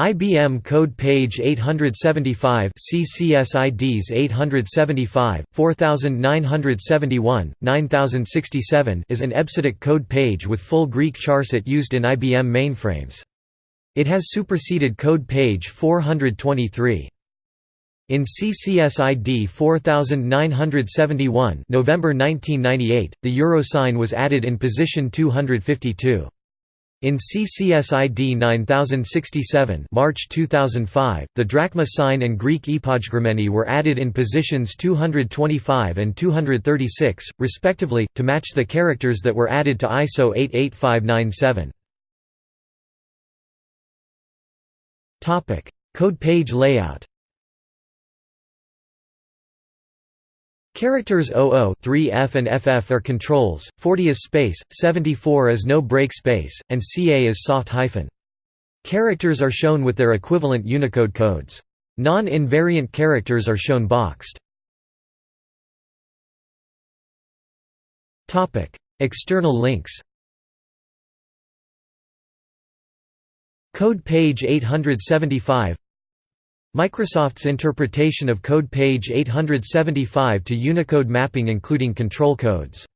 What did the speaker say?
IBM Code Page 875 CCSIDs 875, 4971, 9067 is an EBCDIC code page with full Greek charset used in IBM mainframes. It has superseded code page 423. In CCSID 4971 November 1998, the euro sign was added in position 252. In CCSID 9067 March 2005, the drachma sign and Greek ypogegrammeni were added in positions 225 and 236, respectively, to match the characters that were added to ISO 88597. Code page layout Characters 00 3F and FF are controls, 40 is space, 74 is no break space, and CA is soft hyphen. Characters are shown with their equivalent Unicode codes. Non-invariant characters are shown boxed. External links Code page 875 Microsoft's interpretation of code page 875 to Unicode mapping including control codes